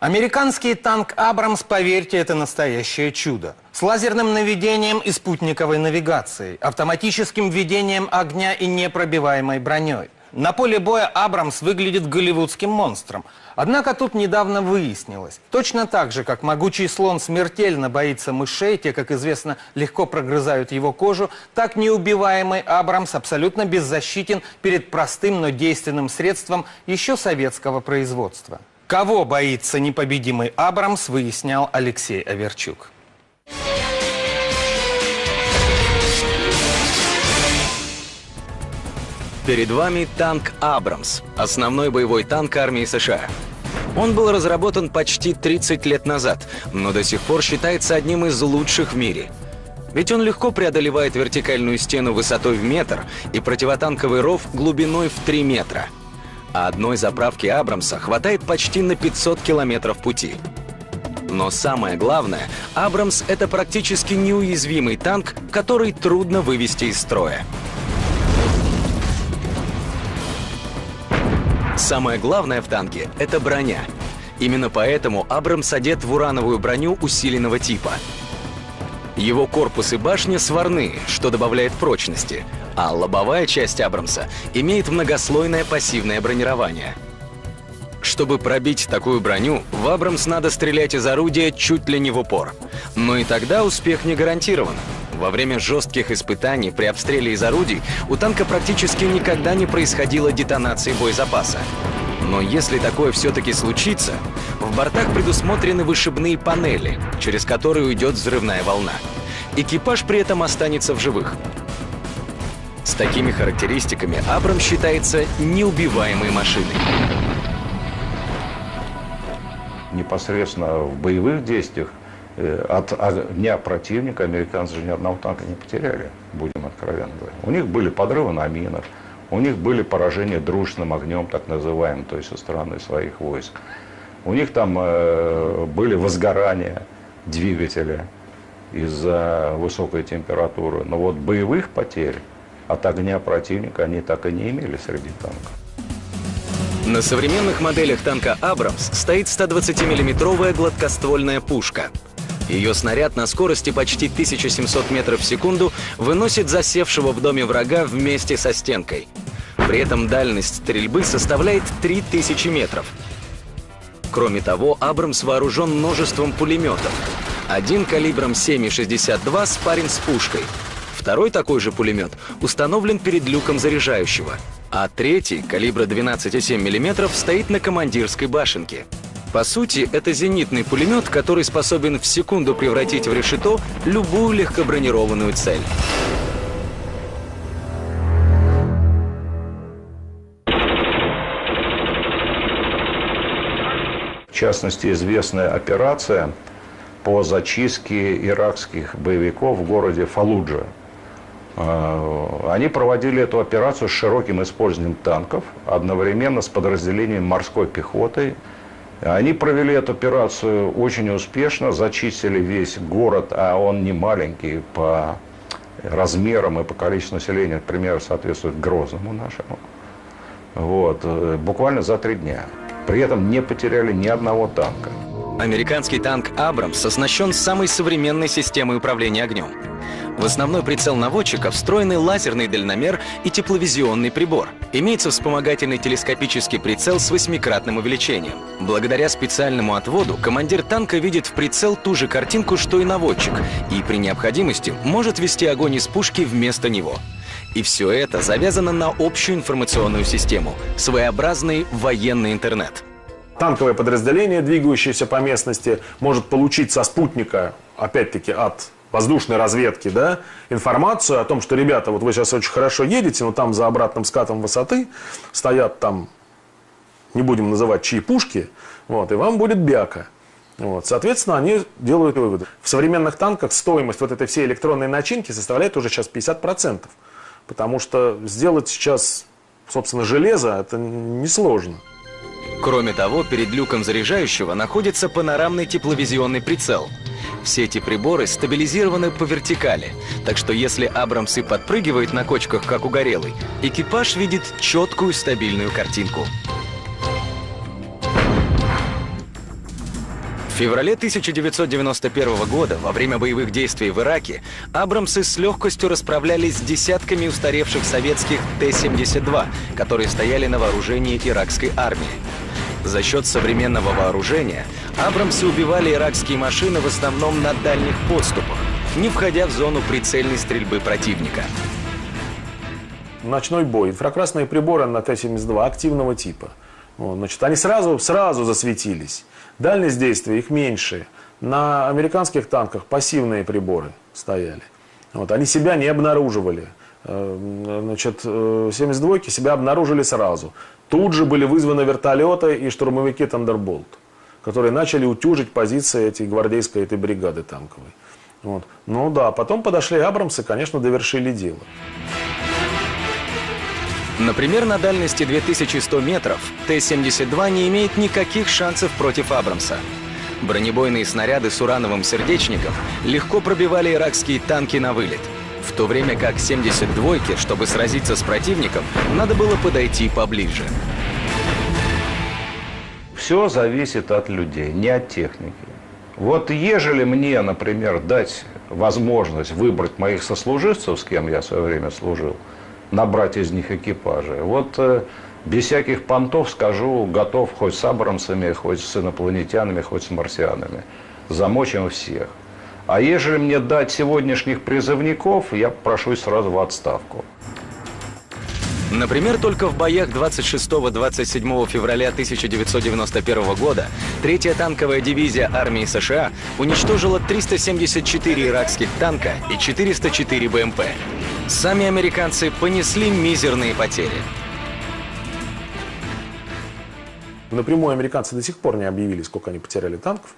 Американский танк «Абрамс», поверьте, это настоящее чудо. С лазерным наведением и спутниковой навигацией, автоматическим введением огня и непробиваемой броней. На поле боя «Абрамс» выглядит голливудским монстром. Однако тут недавно выяснилось, точно так же, как могучий слон смертельно боится мышей, те, как известно, легко прогрызают его кожу, так неубиваемый «Абрамс» абсолютно беззащитен перед простым, но действенным средством еще советского производства. Кого боится непобедимый Абрамс, выяснял Алексей Аверчук. Перед вами танк «Абрамс» — основной боевой танк армии США. Он был разработан почти 30 лет назад, но до сих пор считается одним из лучших в мире. Ведь он легко преодолевает вертикальную стену высотой в метр и противотанковый ров глубиной в 3 метра — а одной заправки Абрамса хватает почти на 500 километров пути. Но самое главное, Абрамс — это практически неуязвимый танк, который трудно вывести из строя. Самое главное в танке — это броня. Именно поэтому Абрамс одет в урановую броню усиленного типа. Его корпус и башня сварные, что добавляет прочности — а лобовая часть Абрамса имеет многослойное пассивное бронирование. Чтобы пробить такую броню, в Абрамс надо стрелять из орудия чуть ли не в упор. Но и тогда успех не гарантирован. Во время жестких испытаний при обстреле из орудий у танка практически никогда не происходило детонации боезапаса. Но если такое все-таки случится, в бортах предусмотрены вышибные панели, через которые уйдет взрывная волна. Экипаж при этом останется в живых. Такими характеристиками Абрам считается неубиваемой машиной. Непосредственно в боевых действиях э, от огня противника американцы же ни одного танка не потеряли, будем откровенно говорить. У них были подрывы на минах, у них были поражения дружным огнем, так называемым, то есть со стороны своих войск. У них там э, были возгорания двигателя из-за высокой температуры. Но вот боевых потерь от огня противника они так и не имели среди танков. На современных моделях танка «Абрамс» стоит 120-миллиметровая гладкоствольная пушка. Ее снаряд на скорости почти 1700 метров в секунду выносит засевшего в доме врага вместе со стенкой. При этом дальность стрельбы составляет 3000 метров. Кроме того, «Абрамс» вооружен множеством пулеметов. Один калибром 7,62 спарен с пушкой – Второй такой же пулемет установлен перед люком заряжающего, а третий, калибра 12,7 мм, стоит на командирской башенке. По сути, это зенитный пулемет, который способен в секунду превратить в решето любую легкобронированную цель. В частности, известная операция по зачистке иракских боевиков в городе Фалуджа они проводили эту операцию с широким использованием танков, одновременно с подразделением морской пехоты. Они провели эту операцию очень успешно, зачистили весь город, а он не маленький по размерам и по количеству населения, например, соответствует Грозному нашему. Вот, э, буквально за три дня. При этом не потеряли ни одного танка. Американский танк «Абрамс» оснащен самой современной системой управления огнем. В основной прицел наводчика встроены лазерный дальномер и тепловизионный прибор. Имеется вспомогательный телескопический прицел с восьмикратным увеличением. Благодаря специальному отводу командир танка видит в прицел ту же картинку, что и наводчик, и при необходимости может вести огонь из пушки вместо него. И все это завязано на общую информационную систему, своеобразный военный интернет. Танковое подразделение, двигающееся по местности, может получить со спутника, опять-таки, от воздушной разведки, да, информацию о том, что, ребята, вот вы сейчас очень хорошо едете, но там за обратным скатом высоты стоят там, не будем называть чьи пушки, вот, и вам будет бяка. Вот. Соответственно, они делают выводы. В современных танках стоимость вот этой всей электронной начинки составляет уже сейчас 50%. Потому что сделать сейчас, собственно, железо, это несложно. Кроме того, перед люком заряжающего находится панорамный тепловизионный прицел – все эти приборы стабилизированы по вертикали, так что если Абрамс и подпрыгивает на кочках, как угорелый, экипаж видит четкую стабильную картинку. феврале 1991 года, во время боевых действий в Ираке, Абрамсы с легкостью расправлялись с десятками устаревших советских Т-72, которые стояли на вооружении иракской армии. За счет современного вооружения Абрамсы убивали иракские машины в основном на дальних подступах, не входя в зону прицельной стрельбы противника. Ночной бой, инфракрасные приборы на Т-72 активного типа. Вот, значит, они сразу, сразу засветились. Дальность действия их меньше. На американских танках пассивные приборы стояли. Вот, они себя не обнаруживали. Э, значит, 72-ки э, себя обнаружили сразу. Тут же были вызваны вертолеты и штурмовики «Тандерболт», которые начали утюжить позиции этой гвардейской этой бригады танковой. Вот. Ну да, потом подошли Абрамсы, конечно, довершили дело. Например, на дальности 2100 метров Т-72 не имеет никаких шансов против Абрамса. Бронебойные снаряды с урановым сердечником легко пробивали иракские танки на вылет. В то время как 72-ки, чтобы сразиться с противником, надо было подойти поближе. Все зависит от людей, не от техники. Вот ежели мне, например, дать возможность выбрать моих сослуживцев, с кем я в свое время служил, набрать из них экипажи. Вот э, без всяких понтов скажу, готов хоть с абрамсами, хоть с инопланетянами, хоть с марсианами. Замочим всех. А ежели мне дать сегодняшних призывников, я прошу сразу в отставку. Например, только в боях 26-27 февраля 1991 года третья танковая дивизия армии США уничтожила 374 иракских танка и 404 БМП. Сами американцы понесли мизерные потери. Напрямую американцы до сих пор не объявили, сколько они потеряли танков.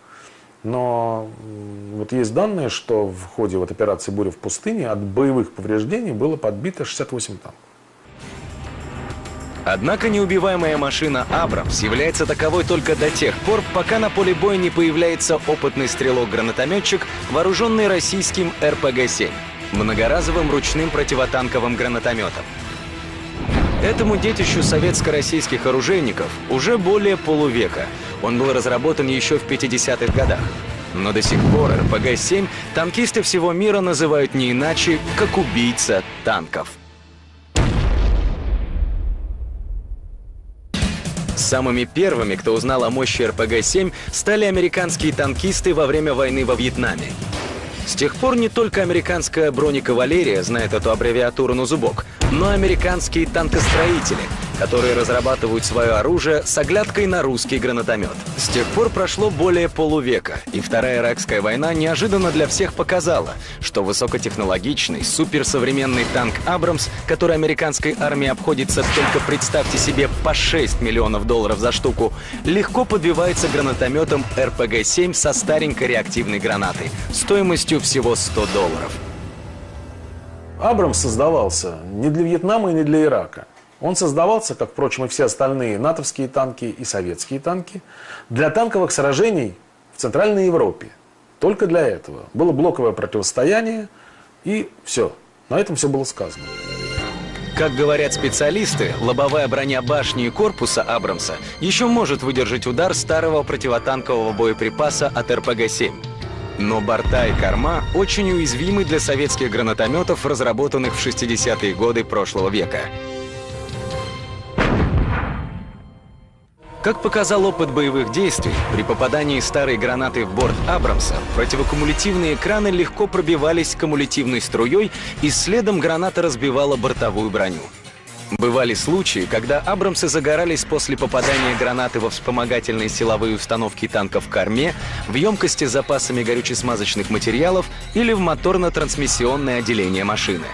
Но вот есть данные, что в ходе вот операции «Буря в пустыне» от боевых повреждений было подбито 68 танков. Однако неубиваемая машина «Абрамс» является таковой только до тех пор, пока на поле боя не появляется опытный стрелок-гранатометчик, вооруженный российским РПГ-7 многоразовым ручным противотанковым гранатометом. Этому детищу советско-российских оружейников уже более полувека. Он был разработан еще в 50-х годах. Но до сих пор РПГ-7 танкисты всего мира называют не иначе, как убийца танков. Самыми первыми, кто узнал о мощи РПГ-7, стали американские танкисты во время войны во Вьетнаме. С тех пор не только американская бронекавалерия знает эту аббревиатуру на зубок, но американские танкостроители, которые разрабатывают свое оружие с оглядкой на русский гранатомет. С тех пор прошло более полувека, и Вторая Иракская война неожиданно для всех показала, что высокотехнологичный, суперсовременный танк «Абрамс», который американской армии обходится только, представьте себе, по 6 миллионов долларов за штуку, легко подбивается гранатометом РПГ-7 со старенькой реактивной гранатой, стоимостью всего 100 долларов. Абрамс создавался не для Вьетнама и не для Ирака. Он создавался, как, впрочем, и все остальные натовские танки и советские танки, для танковых сражений в Центральной Европе. Только для этого. Было блоковое противостояние, и все. На этом все было сказано. Как говорят специалисты, лобовая броня башни и корпуса Абрамса еще может выдержать удар старого противотанкового боеприпаса от РПГ-7. Но борта и корма очень уязвимы для советских гранатометов, разработанных в 60-е годы прошлого века. Как показал опыт боевых действий, при попадании старой гранаты в борт Абрамса противокумулятивные экраны легко пробивались кумулятивной струей и следом граната разбивала бортовую броню. Бывали случаи, когда Абрамсы загорались после попадания гранаты во вспомогательные силовые установки танков в корме, в емкости с запасами горюче-смазочных материалов или в моторно-трансмиссионное отделение машины.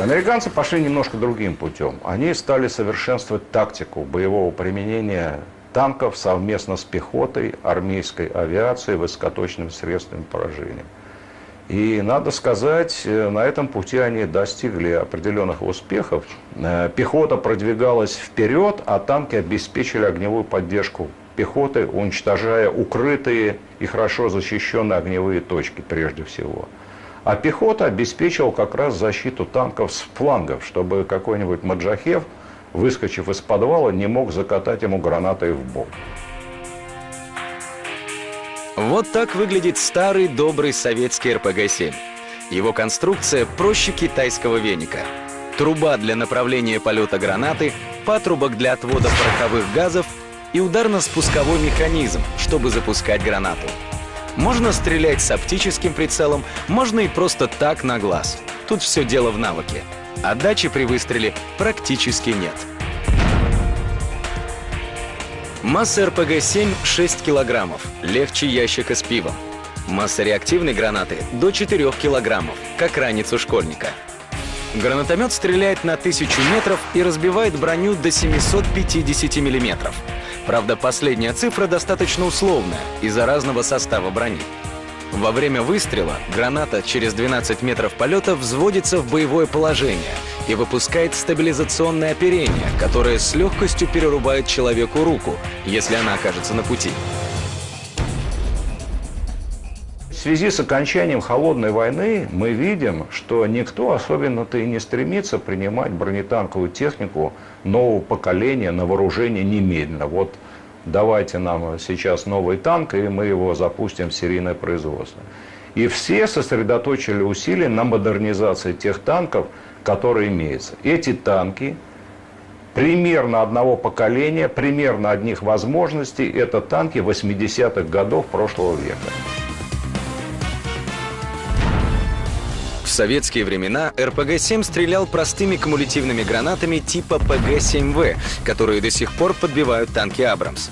Американцы пошли немножко другим путем. Они стали совершенствовать тактику боевого применения танков совместно с пехотой, армейской авиацией, высокоточными средствами поражения. И надо сказать, э, на этом пути они достигли определенных успехов. Э, пехота продвигалась вперед, а танки обеспечили огневую поддержку пехоты, уничтожая укрытые и хорошо защищенные огневые точки прежде всего. А пехота обеспечивала как раз защиту танков с флангов, чтобы какой-нибудь Маджахев выскочив из подвала, не мог закатать ему гранатой в бок. Вот так выглядит старый добрый советский РПГ-7. Его конструкция проще китайского веника. Труба для направления полета гранаты, патрубок для отвода пороховых газов и ударно-спусковой механизм, чтобы запускать гранату. Можно стрелять с оптическим прицелом, можно и просто так на глаз. Тут все дело в навыке. Отдачи при выстреле практически нет. Масса РПГ-7 6 килограммов, легче ящика с пивом. Масса реактивной гранаты до 4 килограммов, как ранец у школьника. Гранатомет стреляет на 1000 метров и разбивает броню до 750 миллиметров. Правда, последняя цифра достаточно условная из-за разного состава брони. Во время выстрела граната через 12 метров полета взводится в боевое положение и выпускает стабилизационное оперение, которое с легкостью перерубает человеку руку, если она окажется на пути. Связи с окончанием холодной войны мы видим, что никто особенно-то и не стремится принимать бронетанковую технику нового поколения на вооружение немедленно. Вот давайте нам сейчас новый танк, и мы его запустим в серийное производство. И все сосредоточили усилия на модернизации тех танков, которые имеются. Эти танки примерно одного поколения, примерно одних возможностей, это танки 80-х годов прошлого века. В советские времена РПГ-7 стрелял простыми кумулятивными гранатами типа ПГ-7В, которые до сих пор подбивают танки «Абрамс».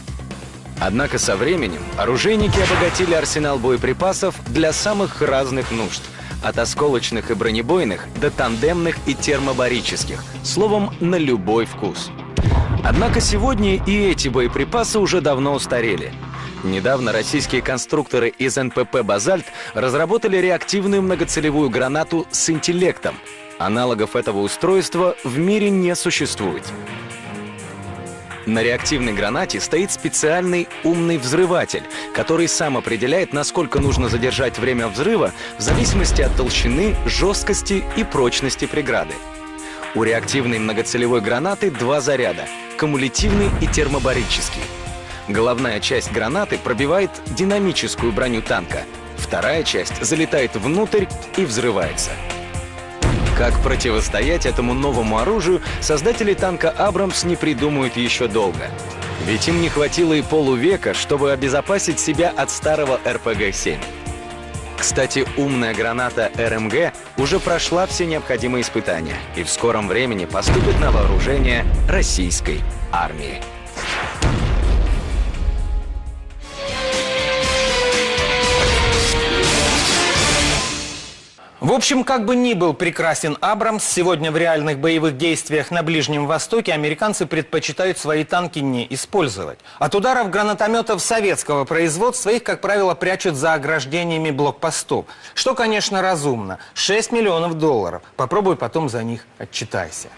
Однако со временем оружейники обогатили арсенал боеприпасов для самых разных нужд – от осколочных и бронебойных до тандемных и термобарических, словом, на любой вкус. Однако сегодня и эти боеприпасы уже давно устарели – Недавно российские конструкторы из НПП «Базальт» разработали реактивную многоцелевую гранату с интеллектом. Аналогов этого устройства в мире не существует. На реактивной гранате стоит специальный умный взрыватель, который сам определяет, насколько нужно задержать время взрыва в зависимости от толщины, жесткости и прочности преграды. У реактивной многоцелевой гранаты два заряда – кумулятивный и термобарический – Головная часть гранаты пробивает динамическую броню танка. Вторая часть залетает внутрь и взрывается. Как противостоять этому новому оружию, создатели танка «Абрамс» не придумают еще долго. Ведь им не хватило и полувека, чтобы обезопасить себя от старого РПГ-7. Кстати, умная граната РМГ уже прошла все необходимые испытания и в скором времени поступит на вооружение российской армии. В общем, как бы ни был прекрасен Абрамс, сегодня в реальных боевых действиях на Ближнем Востоке американцы предпочитают свои танки не использовать. От ударов гранатометов советского производства их, как правило, прячут за ограждениями блокпостов. Что, конечно, разумно. 6 миллионов долларов. Попробуй потом за них отчитайся.